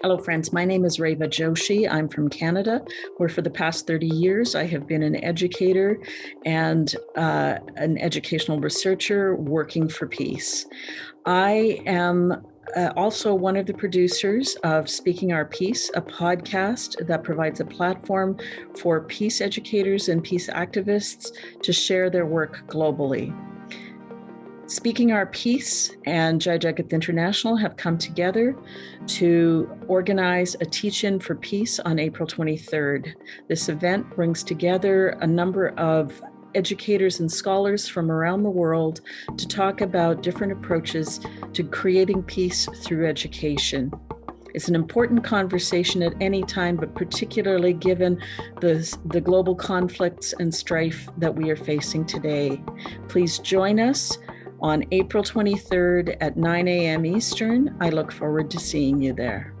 Hello, friends. My name is Reva Joshi. I'm from Canada, where for the past 30 years I have been an educator and uh, an educational researcher working for peace. I am uh, also one of the producers of Speaking Our Peace, a podcast that provides a platform for peace educators and peace activists to share their work globally. Speaking Our Peace and Jai Jagat International have come together to organize a teach-in for peace on April 23rd. This event brings together a number of educators and scholars from around the world to talk about different approaches to creating peace through education. It's an important conversation at any time, but particularly given the, the global conflicts and strife that we are facing today. Please join us on April 23rd at 9 a.m. Eastern. I look forward to seeing you there.